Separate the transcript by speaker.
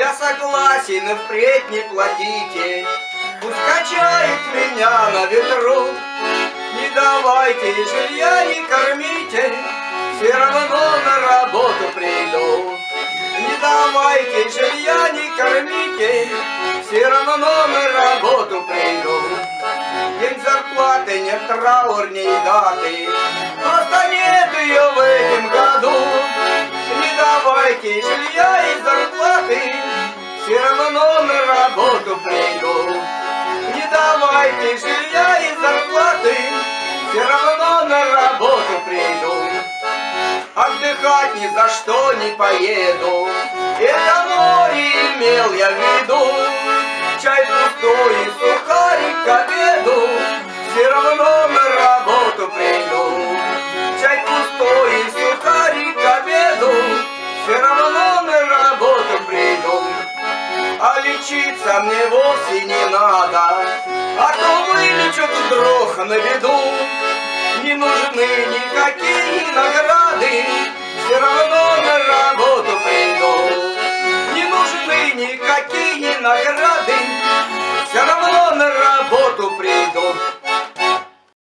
Speaker 1: Я согласен, впредь не платите, Пусть качает меня на ветру. Не давайте жилья, не кормите, Все равно на работу приду. Не давайте жилья, не кормите, Все равно на работу приду. День зарплаты нет траурней даты, Просто нет ее в этом году. Не давайте жилья и зарплаты, давайте жилья и зарплаты, Все равно на работу приду. Отдыхать ни за что не поеду, Это море имел я в виду. Чай пустой и сухарик к обеду, Все равно на работу приду. Чай пустой и сухарик к обеду, Все равно на работу приду. А лечиться мне вовсе не надо, Вылечат вдруг на виду. Не нужны никакие